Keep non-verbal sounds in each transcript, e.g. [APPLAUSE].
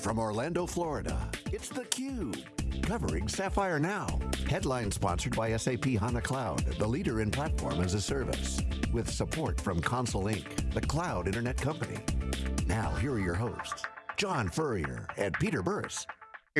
from Orlando, Florida, it's theCUBE, covering Sapphire Now. Headline sponsored by SAP HANA Cloud, the leader in platform as a service. With support from Console Inc., the cloud internet company. Now, here are your hosts, John Furrier and Peter Burris.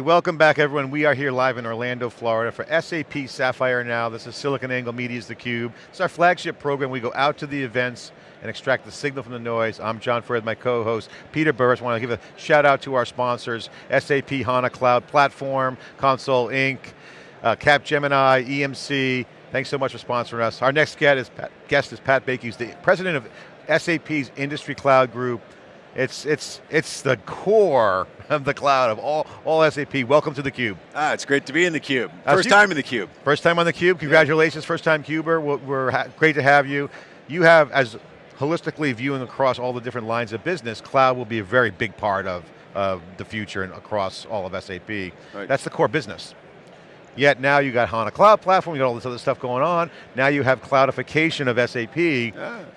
Hey, welcome back everyone. We are here live in Orlando, Florida for SAP Sapphire Now. This is SiliconANGLE Media's theCUBE. It's our flagship program. We go out to the events and extract the signal from the noise. I'm John Furrier, my co-host, Peter Burris. I want to give a shout out to our sponsors, SAP HANA Cloud Platform, Console Inc., uh, Capgemini, EMC. Thanks so much for sponsoring us. Our next guest is Pat, guest is Pat Bakey, who's the president of SAP's Industry Cloud Group. It's, it's, it's the core of the cloud of all, all SAP. Welcome to theCUBE. Ah, it's great to be in theCUBE. First time in theCUBE. First time on theCUBE, congratulations, yeah. first time CUBER. We're, we're great to have you. You have, as holistically viewing across all the different lines of business, cloud will be a very big part of, of the future and across all of SAP. Right. That's the core business. Yet now you got HANA Cloud Platform, you got all this other stuff going on. Now you have cloudification of SAP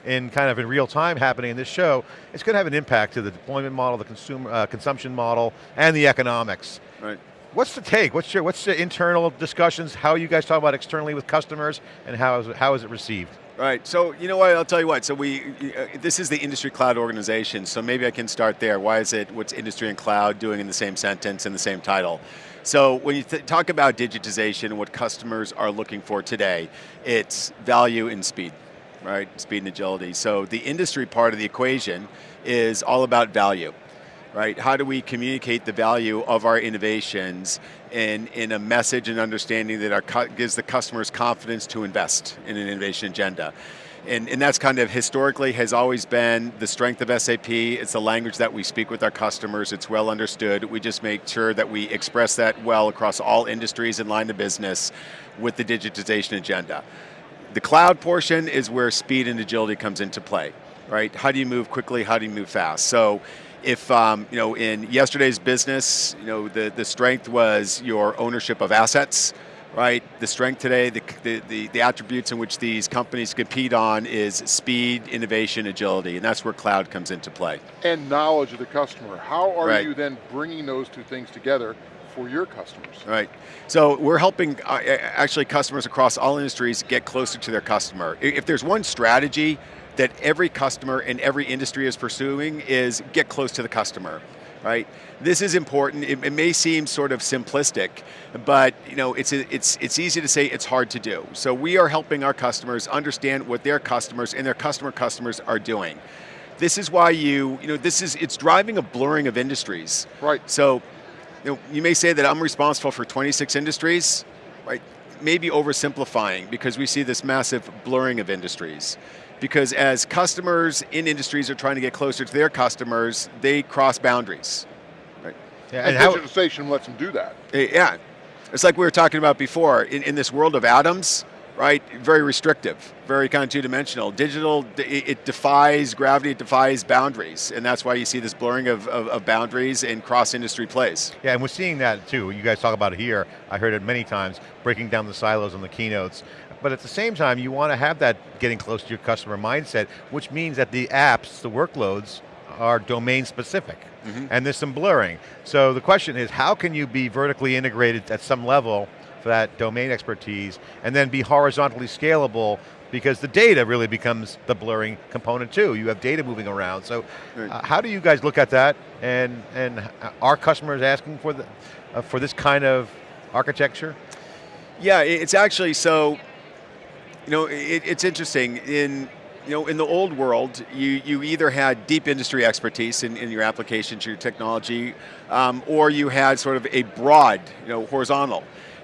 in kind of in real time happening in this show. It's going to have an impact to the deployment model, the consumer uh, consumption model, and the economics. Right. What's the take? What's your what's the internal discussions? How you guys talk about externally with customers, and how is it, how is it received? Right, so you know what, I'll tell you what, so we, uh, this is the industry cloud organization, so maybe I can start there. Why is it, what's industry and cloud doing in the same sentence, in the same title? So when you talk about digitization and what customers are looking for today, it's value and speed, right? Speed and agility. So the industry part of the equation is all about value, right? How do we communicate the value of our innovations in, in a message and understanding that our, gives the customers confidence to invest in an innovation agenda? And, and that's kind of historically has always been the strength of SAP. It's the language that we speak with our customers. It's well understood. We just make sure that we express that well across all industries and line of business with the digitization agenda. The cloud portion is where speed and agility comes into play, right? How do you move quickly, how do you move fast? So if, um, you know, in yesterday's business, you know, the, the strength was your ownership of assets, right? The strength today, the, the, the, attributes in which these companies compete on is speed, innovation, agility, and that's where cloud comes into play. And knowledge of the customer. How are right. you then bringing those two things together for your customers? Right, so we're helping uh, actually customers across all industries get closer to their customer. If there's one strategy that every customer in every industry is pursuing is get close to the customer right? This is important, it, it, may seem sort of simplistic, but you know, it's, it's, it's easy to say, it's hard to do. So we are helping our customers understand what their customers and their customer customers are doing. This is why you, you know, this is, it's driving a blurring of industries. Right. So, you know, you may say that I'm responsible for 26 industries, right? Maybe oversimplifying because we see this massive blurring of industries because as customers in industries are trying to get closer to their customers, they cross boundaries. Right? Yeah, and, and digitization lets them do that. Eh, yeah, it's like we were talking about before, in, in this world of atoms, right, very restrictive, very kind of two-dimensional. Digital, it, it, defies gravity, it defies boundaries, and that's why you see this blurring of, of, of boundaries and cross-industry plays. Yeah, and we're seeing that too. You guys talk about it here, I heard it many times, breaking down the silos on the keynotes. But at the same time, you want to have that getting close to your customer mindset, which means that the apps, the workloads, are domain specific. Mm -hmm. And there's some blurring. So the question is, how can you be vertically integrated at some level for that domain expertise, and then be horizontally scalable because the data really becomes the blurring component too. You have data moving around. So right. uh, how do you guys look at that? And, and are customers asking for, the, uh, for this kind of architecture? Yeah, it's actually, so you know, it, it's interesting. In you know, in the old world, you, you either had deep industry expertise in, in your applications, your technology, um, or you had sort of a broad, you know, horizontal.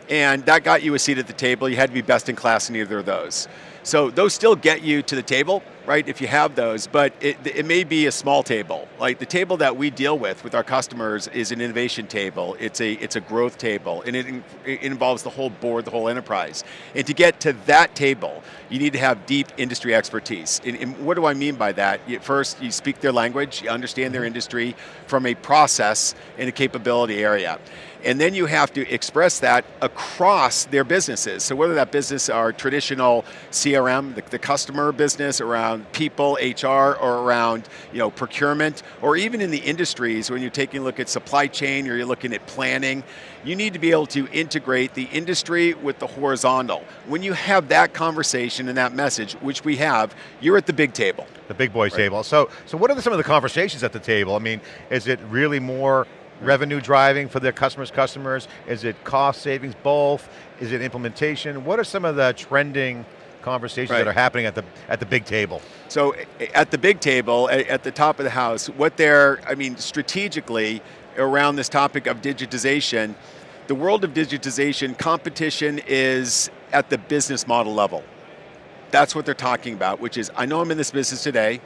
And that got you a seat at the table. You had to be best in class in either of those. So those still get you to the table, right, if you have those, but it, it may be a small table. Like the table that we deal with with our customers is an innovation table, it's a, it's a growth table, and it, it involves the whole board, the whole enterprise. And to get to that table, you need to have deep industry expertise. And, and what do I mean by that? First, you speak their language, you understand their mm-hmm. industry from a process and a capability area. And then you have to express that across their businesses. So whether that business are traditional CRM, the, the, customer business, around people, HR, or around you know, procurement, or even in the industries when you're taking a look at supply chain or you're looking at planning, you need to be able to integrate the industry with the horizontal. When you have that conversation and that message, which we have, you're at the big table. The big boys right. table. So, so what are the, some of the conversations at the table? I mean, is it really more revenue driving for their customers' customers? Is it cost savings, both? Is it implementation? What are some of the trending conversations right. that are happening at the, at the big table? So at the big table, at the top of the house, what they're, I mean, strategically around this topic of digitization, the world of digitization, competition is at the business model level. That's what they're talking about, which is, I know I'm in this business today,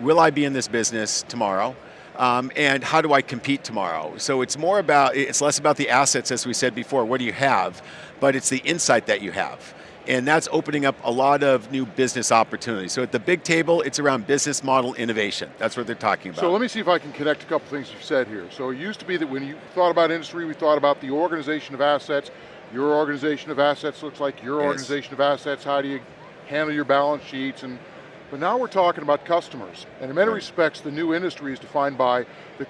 will I be in this business tomorrow? Um, and how do I compete tomorrow? So it's more about, it's less about the assets as we said before, what do you have, but it's the insight that you have. And that's opening up a lot of new business opportunities. So at the big table, it's around business model innovation. That's what they're talking about. So let me see if I can connect a couple things you've said here. So it used to be that when you thought about industry, we thought about the organization of assets. Your organization of assets looks like your yes. organization of assets. How do you handle your balance sheets and but now we're talking about customers, and in many right. respects, the new industry is defined by the,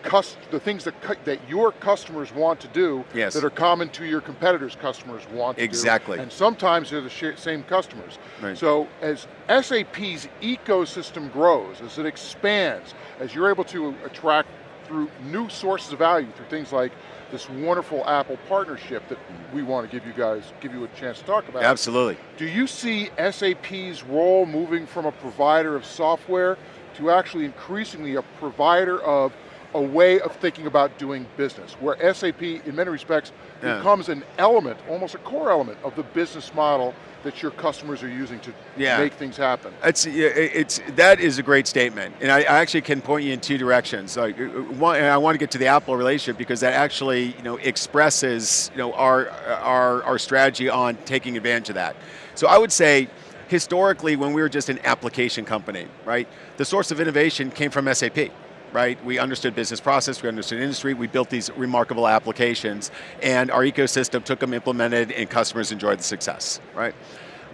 the things that, that your customers want to do yes. that are common to your competitors' customers want to do. exactly. do. And sometimes they're the same customers. Right. So as SAP's ecosystem grows, as it expands, as you're able to attract through new sources of value, through things like this wonderful Apple partnership that we want to give you guys, give you a chance to talk about. Absolutely. Do you see SAP's role moving from a provider of software to actually increasingly a provider of a way of thinking about doing business, where SAP, in many respects, yeah. becomes an element, almost a core element of the business model that your customers are using to yeah. make things happen. It's, it's, that is a great statement. And I, I actually can point you in two directions. Like, uh, one, and I want to get to the Apple relationship because that actually you know, expresses you know, our, our, our strategy on taking advantage of that. So I would say, historically when we were just an application company, right? The source of innovation came from SAP right? We understood business process, we understood industry, we built these remarkable applications, and our ecosystem took them, implemented, and customers enjoyed the success, right?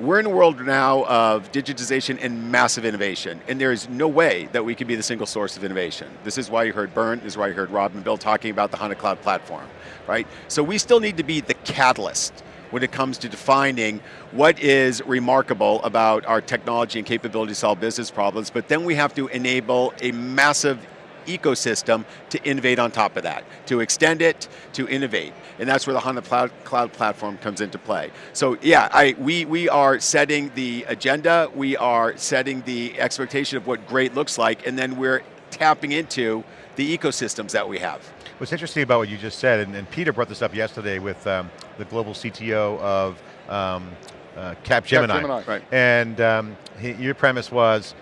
We're in a world now of digitization and massive innovation, and there is no way that we can be the single source of innovation. This is why you heard Bernd, this is why you heard Rob and Bill talking about the HANA Cloud Platform, right? So we still need to be the catalyst when it comes to defining what is remarkable about our technology and capability to solve business problems, but then we have to enable a massive ecosystem to innovate on top of that, to extend it, to innovate. And that's where the HANA Cloud, Cloud Platform comes into play. So yeah, I, we, we are setting the agenda, we are setting the expectation of what great looks like, and then we're tapping into the ecosystems that we have. What's interesting about what you just said, and, and Peter brought this up yesterday with um, the global CTO of um, uh, Capgemini. Capgemini. Right. And um, he, your premise was,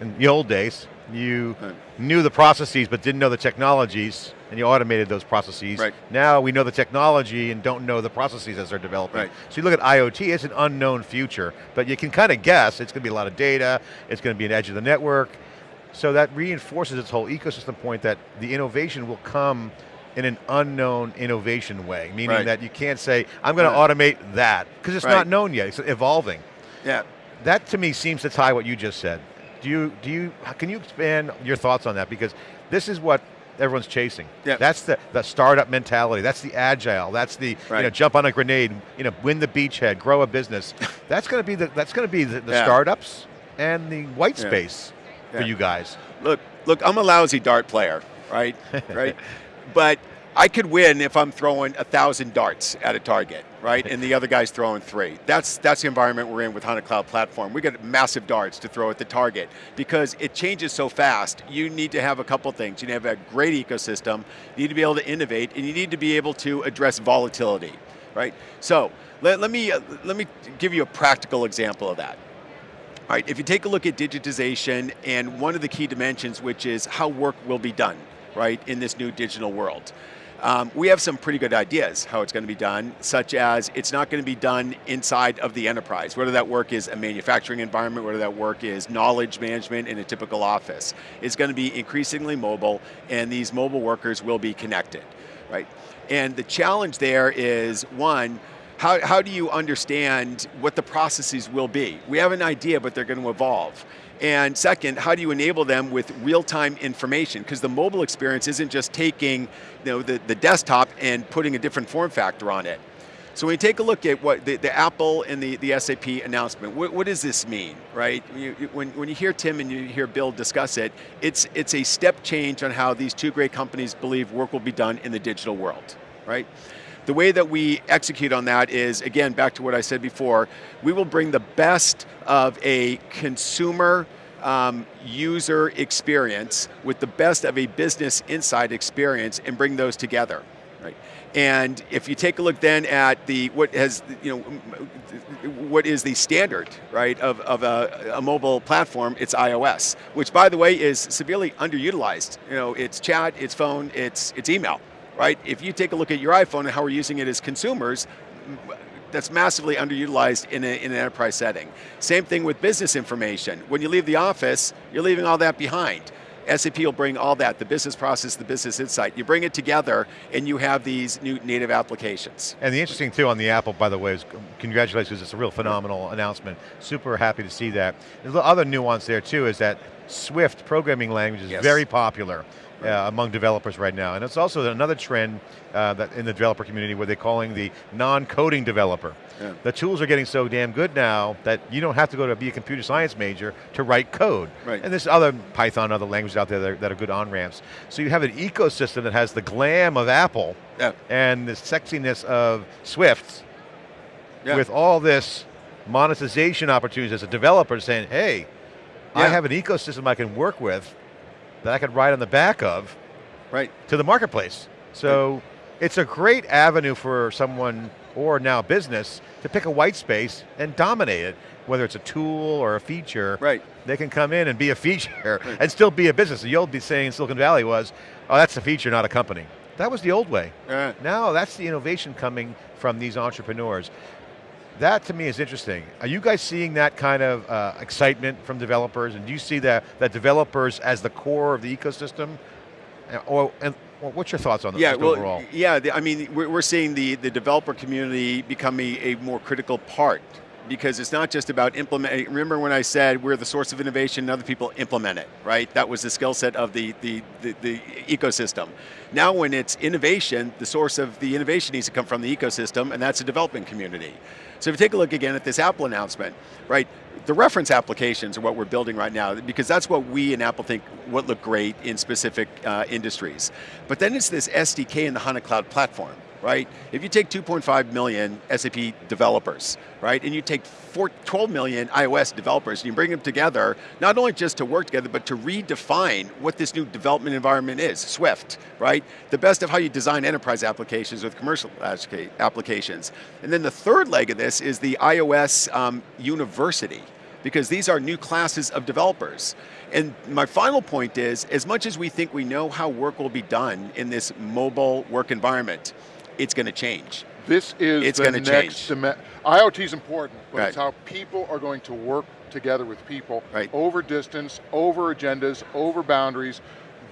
in the old days, you right. knew the processes but didn't know the technologies, and you automated those processes. Right. Now we know the technology and don't know the processes as they're developing. Right. So you look at IoT, it's an unknown future, but you can kind of guess, it's going to be a lot of data, it's going to be an edge of the network, so that reinforces its whole ecosystem point that the innovation will come in an unknown innovation way, meaning right. that you can't say, I'm going to automate that, because it's not known yet, it's evolving. Yeah. That to me seems to tie what you just said. Do you, do you, can you expand your thoughts on that? Because this is what everyone's chasing. Yeah. That's the, the startup mentality, that's the agile, that's the right. you know, jump on a grenade, you know, win the beachhead, grow a business. [LAUGHS] that's going to be the, that's going to be the, the yeah. startups and the white space yeah. for you guys. Look, look, I'm a lousy dart player, right? [LAUGHS] right? But I could win if I'm throwing a thousand darts at a target, right? And the other guy's throwing three. That's, that's the environment we're in with HANA Cloud Platform. We got massive darts to throw at the target because it changes so fast. You need to have a couple things. You need to have a great ecosystem, you need to be able to innovate, and you need to be able to address volatility, right? So, let, let, me, uh, let me give you a practical example of that. All right, if you take a look at digitization and one of the key dimensions, which is how work will be done, right, in this new digital world. Um, we have some pretty good ideas how it's going to be done, such as it's not going to be done inside of the enterprise, whether that work is a manufacturing environment, whether that work is knowledge management in a typical office. It's going to be increasingly mobile, and these mobile workers will be connected, right? And the challenge there is, one, how, how do you understand what the processes will be? We have an idea, but they're going to evolve. And second, how do you enable them with real-time information? Because the mobile experience isn't just taking you know, the, the desktop and putting a different form factor on it. So when you take a look at what the, the Apple and the, the SAP announcement, what, what does this mean, right? You, when, when you hear Tim and you hear Bill discuss it, it's, it's a step change on how these two great companies believe work will be done in the digital world, right? The way that we execute on that is, again, back to what I said before, we will bring the best of a consumer um, user experience with the best of a business inside experience and bring those together. Right. And if you take a look then at the what has you know what is the standard right of, of a, a, mobile platform, it's iOS, which by the way is severely underutilized. You know, it's chat, it's phone, it's it's email, right? If you take a look at your iPhone and how we're using it as consumers, that's massively underutilized in, a, in an enterprise setting. Same thing with business information. When you leave the office, you're leaving all that behind. SAP will bring all that, the business process, the business insight. You bring it together and you have these new native applications. And the interesting too on the Apple, by the way, is um, congratulations, it's a real phenomenal announcement. Super happy to see that. The other nuance there too is that Swift programming language is yes. very popular uh, among developers right now. And it's also another trend uh, that in the developer community where they're calling the non-coding developer. Yeah. The tools are getting so damn good now that you don't have to go to be a computer science major to write code. Right. And there's other Python, other languages out there that are, that are good on-ramps. So you have an ecosystem that has the glam of Apple yeah. and the sexiness of Swift yeah. with all this monetization opportunities as a developer saying, hey, I have an ecosystem I can work with that I could ride on the back of right. to the marketplace. So right. it's a great avenue for someone or now business to pick a white space and dominate it, whether it's a tool or a feature. Right. They can come in and be a feature right. and still be a business. The old saying Silicon Valley was, oh, that's a feature, not a company. That was the old way. Yeah. Now that's the innovation coming from these entrepreneurs. That to me is interesting. Are you guys seeing that kind of uh, excitement from developers? And do you see that, that developers as the core of the ecosystem? Uh, or, and well, what's your thoughts on yeah, well, overall? Yeah, I mean, we're, we're seeing the, the developer community become a, a more critical part because it's not just about implementing. Remember when I said we're the source of innovation and other people implement it, right? That was the skill set of the, the, the, the, ecosystem. Now when it's innovation, the source of the innovation needs to come from the ecosystem and that's a development community. So if you take a look again at this Apple announcement, right, the reference applications are what we're building right now because that's what we in Apple think would look great in specific uh, industries. But then it's this SDK in the HANA Cloud platform right? If you take 2.5 million SAP developers, right, and you take four, 12 million iOS developers, and you bring them together, not only just to work together, but to redefine what this new development environment is, Swift, right? The best of how you design enterprise applications with commercial applications. And then the third leg of this is the iOS um, University, because these are new classes of developers. And my final point is, as much as we think we know how work will be done in this mobile work environment, it's going to change. This is it's the next dimension. IoT is important, but right. it's how people are going to work together with people right. over distance, over agendas, over boundaries.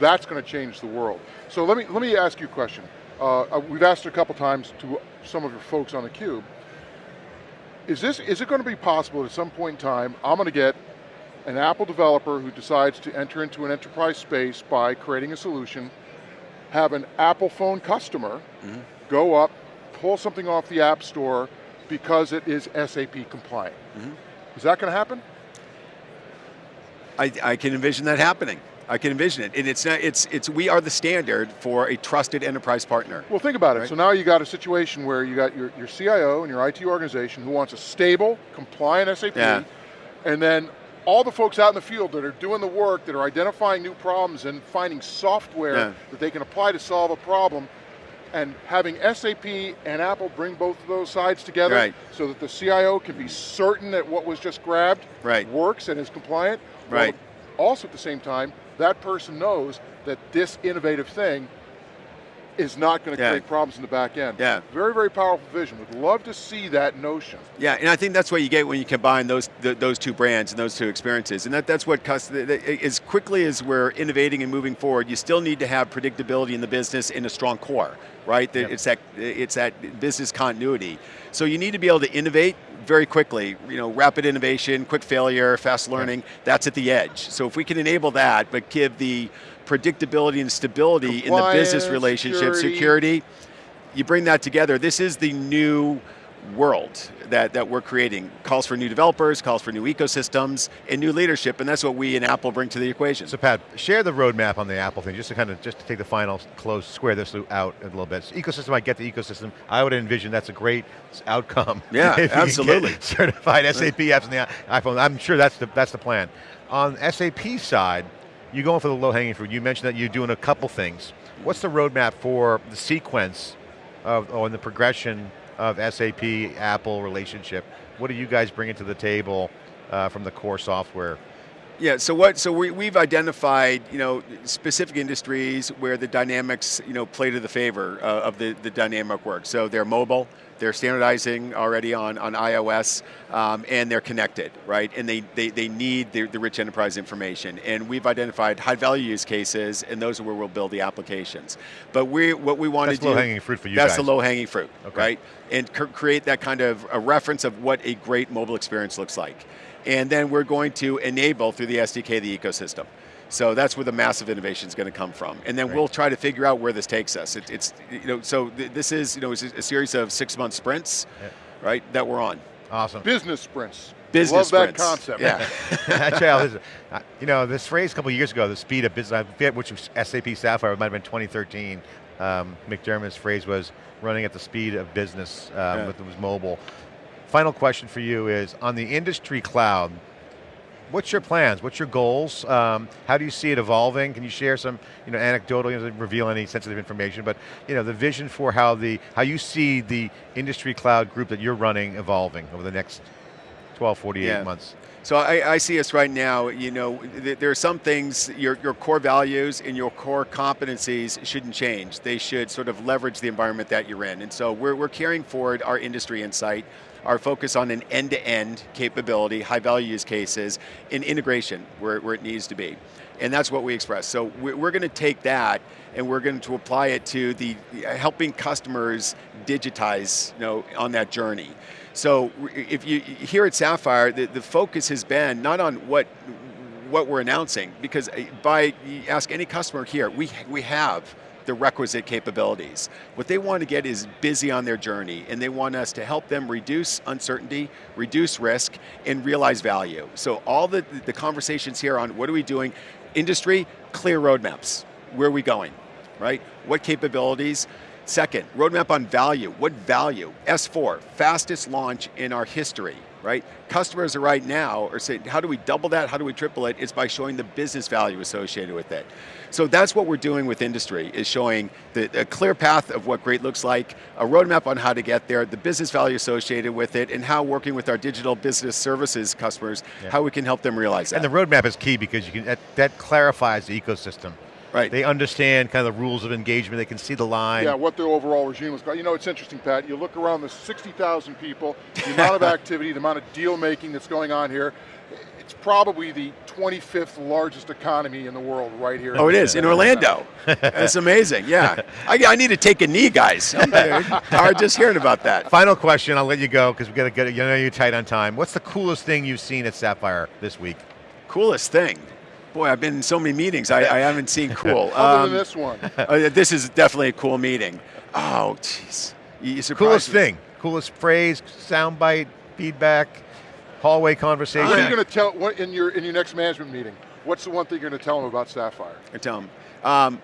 That's going to change the world. So let me let me ask you a question. Uh, uh we've asked a couple times to some of your folks on the cube. Is this is it going to be possible at some point in time? I'm going to get an Apple developer who decides to enter into an enterprise space by creating a solution, have an Apple phone customer. Mm -hmm go up, pull something off the App Store because it is SAP compliant. Mm -hmm. Is that going to happen? I, I can envision that happening. I can envision it, and it's not, it's it's we are the standard for a trusted enterprise partner. Well, think about it. Right? So now you got a situation where you got your, your CIO and your IT organization who wants a stable, compliant SAP, yeah. and then all the folks out in the field that are doing the work, that are identifying new problems and finding software yeah. that they can apply to solve a problem, and having SAP and Apple bring both of those sides together right. so that the CIO can be certain that what was just grabbed right. works and is compliant. Right. also at the same time, that person knows that this innovative thing is not going to Yeah. create problems in the back end. Yeah. Very, very powerful vision. Would love to see that notion. Yeah, and I think that's what you get when you combine those th- those two brands and those two experiences. And that, that's what cus- th- th- as quickly as we're innovating and moving forward, you still need to have predictability in the business in a strong core, right? That Yep. It's that it's that business continuity. So you need to be able to innovate very quickly. You know, rapid innovation, quick failure, fast learning. That's at the edge. So if we can enable that, but give the predictability and stability in the business relationship, security. security, you bring that together. This is the new world that, that we're creating. Calls for new developers, calls for new ecosystems, and new leadership, and that's what we in Apple bring to the equation. So Pat, share the roadmap on the Apple thing, just to kind of just to take the final close, square this out a little bit. So ecosystem, I get the ecosystem. I would envision that's a great outcome. Yeah, [LAUGHS] if absolutely. certified SAP apps on the iPhone. I'm sure that's the that's the plan. On SAP side, you're going for the low hanging fruit. You mentioned that you're doing a couple things. What's the roadmap for the sequence of or the progression of SAP Apple relationship? What are you guys bringing to the table uh, from the core software? Yeah, so what? So we, we've identified, you know, specific industries where the dynamics, you know, play to the favor uh, of the, the dynamic work. So they're mobile, they're standardizing already on, on iOS, um, and they're connected, right? And they, they, they need the, the rich enterprise information. And we've identified high value use cases, and those are where we'll build the applications. But we, what we want That's to do- low-hanging fruit for you guys. That's guys. the low hanging fruit, Okay. right? And cr- create that kind of a reference of what a great mobile experience looks like. And then we're going to enable through the SDK the ecosystem. So that's where the massive innovation is going to come from. And then Great. we'll try to figure out where this takes us. It, it's, you know, so th- this is, you know, it's a series of six month sprints, Yeah. right, that we're on. Awesome. Business sprints. Business Love that concept. Yeah. [LAUGHS] Actually, this- uh, you know, this phrase a couple years ago, the speed of business, I forget which was SAP Sapphire, it might have been 2013. Um, McDermott's phrase was running at the speed of business um, Yeah. with it was mobile. Final question for you is, on the industry cloud, what's your plans? What's your goals? Um, how do you see it evolving? Can you share some, you know, anecdotal, you doesn't reveal any sensitive information, but you know, the vision for how the how you see the industry cloud group that you're running evolving over the next 12, 48 Yeah. months. So I, I see us right now, you know, th- there are some things, your, your core values and your core competencies shouldn't change. They should sort of leverage the environment that you're in. And so we're, we're carrying forward our industry insight, our focus on an end-to-end capability, high value use cases, and integration where, where it needs to be. And that's what we express. So we're, going to take that and we're going to apply it to the helping customers digitize, you know, on that journey. So if you here at Sapphire, the, the focus has been not on what what we're announcing, because uh, by ask any customer here, we we have the requisite capabilities. What they want to get is busy on their journey, and they want us to help them reduce uncertainty, reduce risk, and realize value. So all the, the conversations here on what are we doing, industry, clear roadmaps. Where are we going, right? What capabilities? Second, roadmap on value. What value? S4, fastest launch in our history, right? Customers are right now are saying, how do we double that? How do we triple it? It's by showing the business value associated with it. So that's what we're doing with industry, is showing the, a clear path of what great looks like, a roadmap on how to get there, the business value associated with it, and how working with our digital business services customers, Yeah. how we can help them realize that. And the roadmap is key because you can that, that clarifies the ecosystem. Right. They understand kind of the rules of engagement. They can see the line. Yeah, what the overall regime is. You know, it's interesting, Pat. You look around the 60,000 people, the amount of [LAUGHS] activity, the amount of deal making that's going on here. It's probably the 25th largest economy in the world right here. Oh, it is in Orlando. [LAUGHS] That's amazing. Yeah, I, I need to take a knee, guys. [LAUGHS] I'm tired just hearing about that. Final question. I'll let you go because we got to get. You know you're tight on time. What's the coolest thing you've seen at Sapphire this week? Coolest thing. Boy, I've been in so many meetings. I, I haven't seen [LAUGHS] cool. Other Um, than this one. [LAUGHS] uh, this is definitely a cool meeting. Oh, jeez. You you Coolest me. thing. Coolest phrase, soundbite, feedback, hallway conversation. What are you going to tell what, in your in your next management meeting? What's the one thing you're going to tell them about Sapphire? I tell 'em. Um,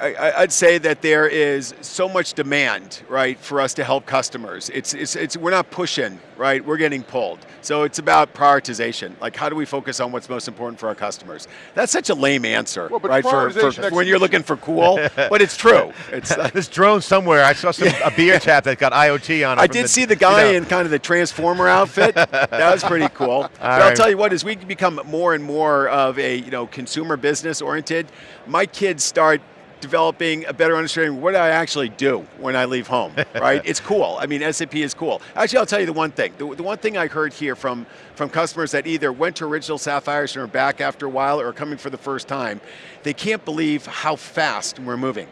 I, I- I'd say that there is so much demand, right, for us to help customers. It's, it's, it's, we're not pushing, right? We're getting pulled. So it's about prioritization. Like, how do we focus on what's most important for our customers? That's such a lame answer, Well, right? For, for, when you're looking for cool, [LAUGHS] but it's true. It's. [LAUGHS] uh, this drone somewhere. I saw some, a [LAUGHS] beer tap that got IoT on it. I from did see the guy in kind of the transformer outfit. that was pretty cool. but I'll tell you what, as we become more and more of a you know consumer business oriented, my kids start developing a better understanding of what I actually do when I leave home, [LAUGHS] right? it's cool. I mean, SAP is cool. Actually, I'll tell you the one thing. The, the, one thing I heard here from, from customers that either went to original Sapphires and are back after a while or are coming for the first time, they can't believe how fast we're moving.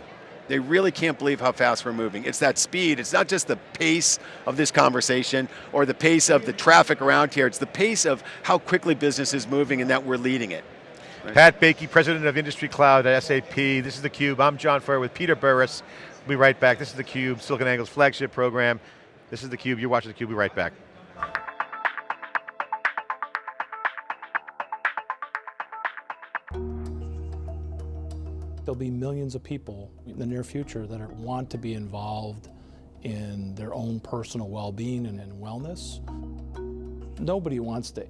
They really can't believe how fast we're moving. It's that speed, it's not just the pace of this conversation or the pace of the traffic around here, it's the pace of how quickly business is moving and that we're leading it. Pat Bakey, President of Industry Cloud at SAP. This is theCUBE, I'm John Furrier with Peter Burris. We'll be right back. This is theCUBE, SiliconANGLE's flagship program. This is theCUBE, you're watching theCUBE, we'll be right back. There'll be millions of people in the near future that are, want to be involved in their own personal well-being and in wellness. Nobody wants to